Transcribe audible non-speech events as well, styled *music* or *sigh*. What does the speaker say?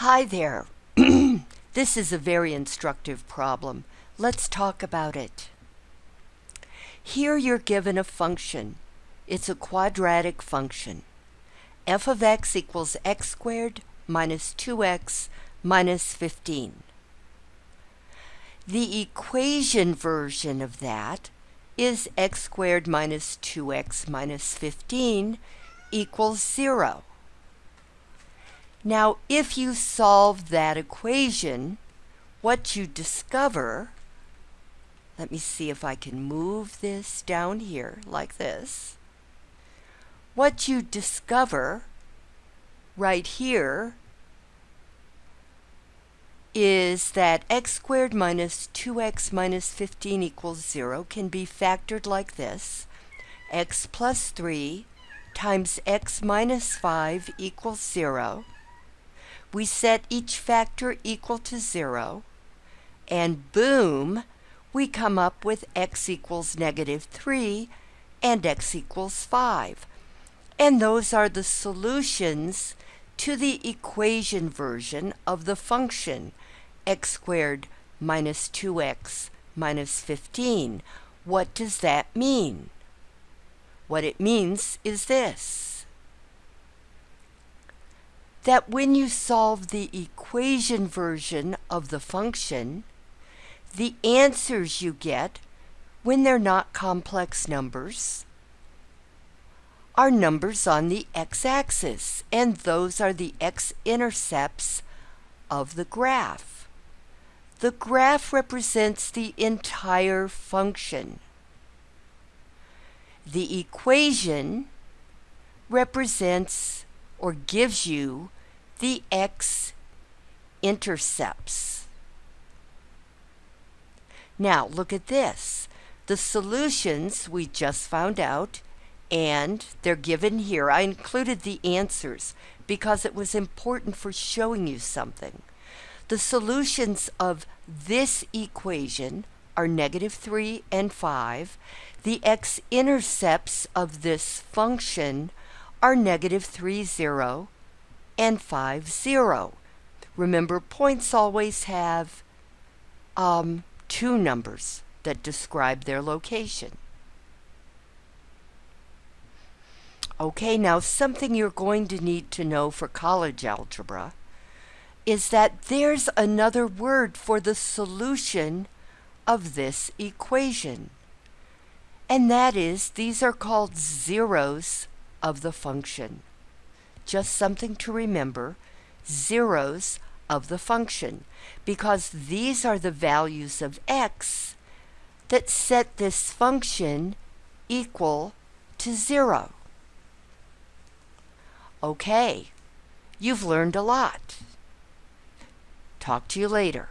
Hi there. *clears throat* this is a very instructive problem. Let's talk about it. Here you're given a function. It's a quadratic function. f of x equals x squared minus 2x minus 15. The equation version of that is x squared minus 2x minus 15 equals 0. Now, if you solve that equation, what you discover, let me see if I can move this down here like this. What you discover right here is that x squared minus 2x minus 15 equals 0 can be factored like this. x plus 3 times x minus 5 equals 0 we set each factor equal to 0, and boom, we come up with x equals negative 3 and x equals 5. And those are the solutions to the equation version of the function x squared minus 2x minus 15. What does that mean? What it means is this that when you solve the equation version of the function, the answers you get when they're not complex numbers are numbers on the x-axis, and those are the x-intercepts of the graph. The graph represents the entire function. The equation represents or gives you the x-intercepts. Now look at this. The solutions we just found out and they're given here. I included the answers because it was important for showing you something. The solutions of this equation are negative 3 and 5. The x-intercepts of this function are negative 3, 0 and 5, 0. Remember, points always have um, two numbers that describe their location. Okay, now something you're going to need to know for college algebra is that there's another word for the solution of this equation. And that is, these are called zeros of the function. Just something to remember, zeros of the function, because these are the values of x that set this function equal to zero. Okay, you've learned a lot. Talk to you later.